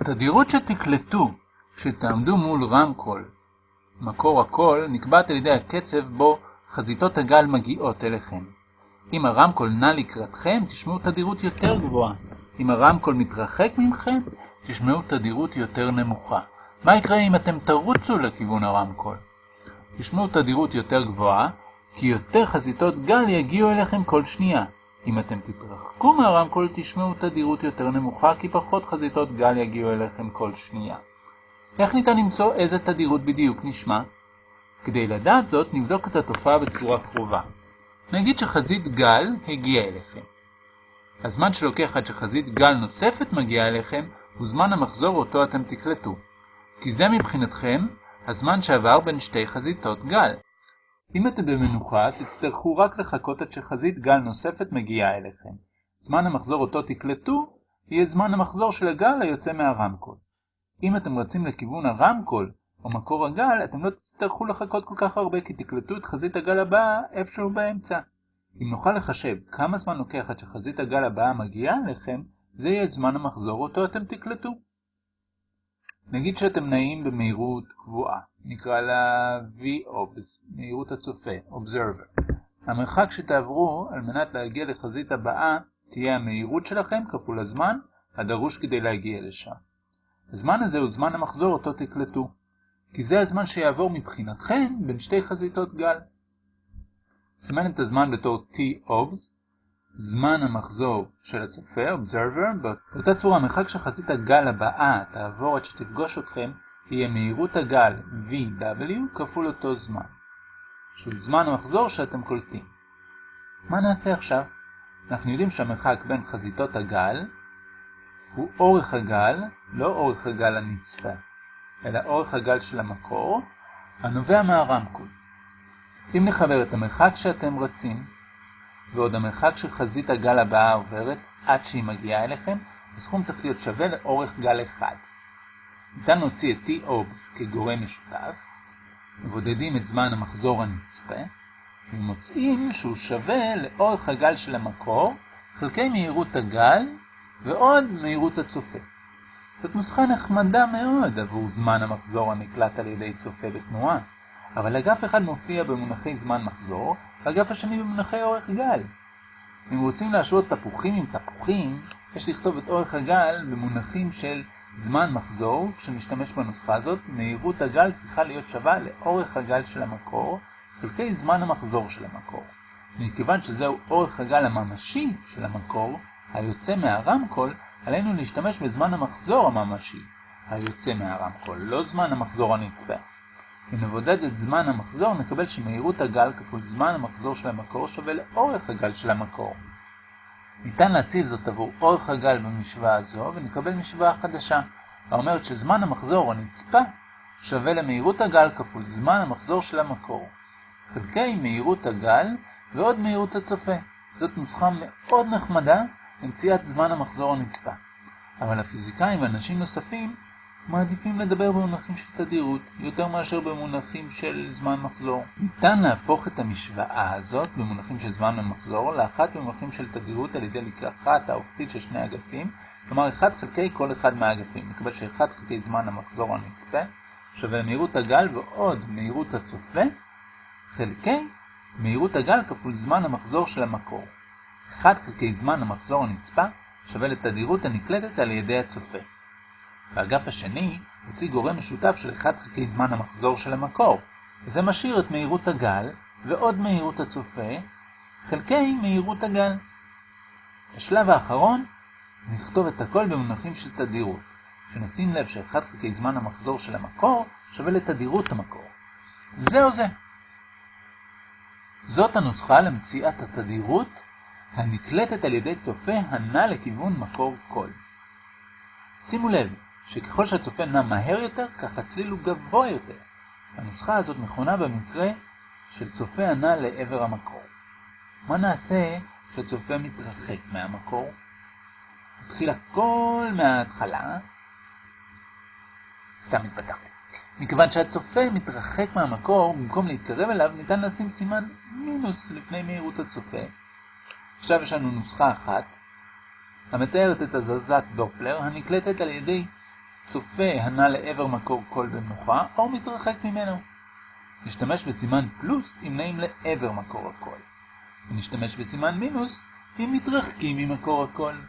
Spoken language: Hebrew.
התדירות שתקלטו כשתעמדו מול רמקול, מקור הקול, נקבעת על ידי הקצב בו חזיתות הגל מגיעות אליכם. אם הרמקול נע לקראתכם, תשמעו תדירות יותר גבוהה. אם הרמקול מתרחק ממכם, תשמעו תדירות יותר נמוכה. מה יקרה אם אתם תרוצו לכיוון הרמקול? תשמעו תדירות יותר גבוהה, כי יותר חזיתות גל יגיעו אליכם כל שנייה. אם אתם תתרחקו מהרמקול, תשמעו תדירות יותר נמוכה, כי פחות חזיתות גל יגיעו אליכם כל שנייה. איך ניתן למצוא איזה תדירות בדיוק נשמע? כדי לדעת זאת, נבדוק את התופעה בצורה קרובה. נגיד שחזית גל הגיעה אליכם. הזמן שלוקח עד שחזית גל נוספת מגיעה אליכם הוא זמן המחזור אותו אתם תקלטו. כי זה מבחינתכם הזמן שעבר בין שתי חזיתות גל. אם אתם במנוחה, תצטרכו רק לחכות עד שחזית גל נוספת מגיעה אליכם. זמן המחזור אותו תקלטו יהיה זמן המחזור של הגל היוצא מהרמקול. אם אתם רצים לכיוון הרמקול או מקור הגל, אתם לא תצטרכו לחכות כל כך הרבה כי תקלטו את חזית הגל הבאה איפשהו באמצע. אם נוכל לחשב כמה זמן לוקח עד שחזית הגל הבאה מגיעה אליכם, זה יהיה זמן המחזור אותו אתם תקלטו. נגיד שאתם נעים במהירות קבועה, נקרא לה V-Obs, מהירות הצופה, Observer. המרחק שתעברו על מנת להגיע לחזית הבאה תהיה המהירות שלכם כפול הזמן הדרוש כדי להגיע לשם. הזמן הזה הוא זמן המחזור אותו תקלטו, כי זה הזמן שיעבור מבחינתכם בין שתי חזיתות גל. סימן את הזמן בתור T-Obs, זמן המחזור של הצופה, Observer, באותה צורה המרחק שחזית הגל הבאה תעבור עד שתפגוש אתכם, יהיה מהירות הגל VW כפול אותו זמן, שהוא זמן המחזור שאתם קולטים. מה נעשה עכשיו? אנחנו יודעים שהמרחק בין חזיתות הגל הוא אורך הגל, לא אורך הגל הנצפה, אלא אורך הגל של המקור, הנובע מהרמקול. אם נחבר את המרחק שאתם רצים, ועוד המרחק שחזית הגל הבאה עוברת עד שהיא מגיעה אליכם, הסכום צריך להיות שווה לאורך גל אחד. ניתן להוציא את T-Obs כגורם משותף, מבודדים את זמן המחזור הנצפה, ומוצאים שהוא שווה לאורך הגל של המקור, חלקי מהירות הגל ועוד מהירות הצופה. זאת נוסחה נחמדה מאוד עבור זמן המחזור הנקלט על ידי צופה בתנועה, אבל אגף אחד מופיע במונחי זמן מחזור, ואגף השני במונחי אורך גל. אם רוצים להשוות תפוחים עם תפוחים, יש לכתוב את אורך הגל במונחים של זמן מחזור, כשנשתמש בנוסחה הזאת, מהירות הגל צריכה להיות שווה לאורך הגל של המקור, חלקי זמן המחזור של המקור. מכיוון שזהו אורך הגל הממשי של המקור, היוצא מהרמקול, עלינו להשתמש בזמן המחזור הממשי, היוצא מהרמקול, לא זמן המחזור הנצפה. אם נבודד את זמן המחזור, נקבל שמהירות הגל כפול זמן המחזור של המקור שווה לאורך הגל של המקור. ניתן להציב זאת עבור אורך הגל במשוואה הזו, ונקבל משוואה חדשה, האומרת שזמן המחזור הנצפה שווה למהירות הגל כפול זמן המחזור של המקור. חלקי מהירות הגל ועוד מהירות הצופה. זאת נוסחה מאוד נחמדה למציאת זמן המחזור הנצפה. אבל הפיזיקאים ואנשים נוספים מעדיפים לדבר במונחים של תדירות, יותר מאשר במונחים של זמן מחזור. ניתן להפוך את המשוואה הזאת במונחים של זמן ומחזור לאחת במונחים של תדירות על ידי לקחת ההופכית של שני אגפים, כלומר 1 חלקי כל אחד מהאגפים. נקבל ש-1 חלקי זמן המחזור הנצפה שווה מהירות הגל ועוד מהירות הצופה חלקי מהירות הגל כפול זמן המחזור של המקור. 1 חלקי זמן המחזור הנצפה שווה לתדירות הנקלטת על ידי הצופה. באגף השני הוציא גורם משותף של 1 חלקי זמן המחזור של המקור, וזה משאיר את מהירות הגל ועוד מהירות הצופה חלקי מהירות הגל. בשלב האחרון נכתוב את הכל במונחים של תדירות, שנשים לב ש-1 חלקי זמן המחזור של המקור שווה לתדירות המקור. זהו זה. זאת הנוסחה למציאת התדירות הנקלטת על ידי צופה הנע לכיוון מקור קול. שימו לב שככל שהצופה נע מהר יותר, כך הצליל הוא גבוה יותר. הנוסחה הזאת נכונה במקרה של צופה הנע לעבר המקור. מה נעשה כשהצופה מתרחק מהמקור? מתחיל הכל מההתחלה. סתם התפתחתי. מכיוון שהצופה מתרחק מהמקור, במקום להתקרב אליו, ניתן לשים סימן מינוס לפני מהירות הצופה. עכשיו יש לנו נוסחה אחת, המתארת את הזזת דופלר הנקלטת על ידי צופה הנע לעבר מקור קול במנוחה, או מתרחק ממנו. נשתמש בסימן פלוס אם נעים לעבר מקור הקול. ונשתמש בסימן מינוס אם מתרחקים ממקור הקול.